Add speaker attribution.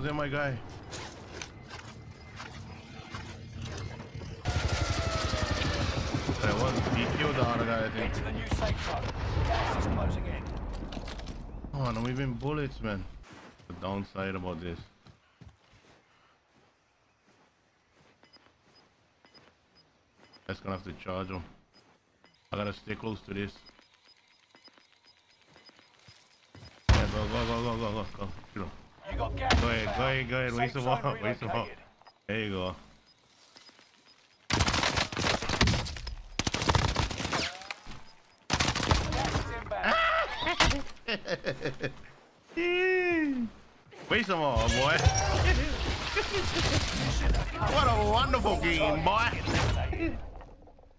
Speaker 1: there, my guy. That one, he killed the other guy, I think.
Speaker 2: The new safe zone. Gas is closing in.
Speaker 1: Oh, no, even bullets, man. The downside about this. That's gonna have to charge him. I gotta stay close to this. Yeah, go, go, go, go, go, go, go. Shoot him. Go ahead, go ahead, go ahead.
Speaker 2: Safe
Speaker 1: Waste
Speaker 2: zone
Speaker 1: more, waste some more. There you go.
Speaker 2: Gas is inbound.
Speaker 1: Waste some more, boy. what a wonderful game, boy.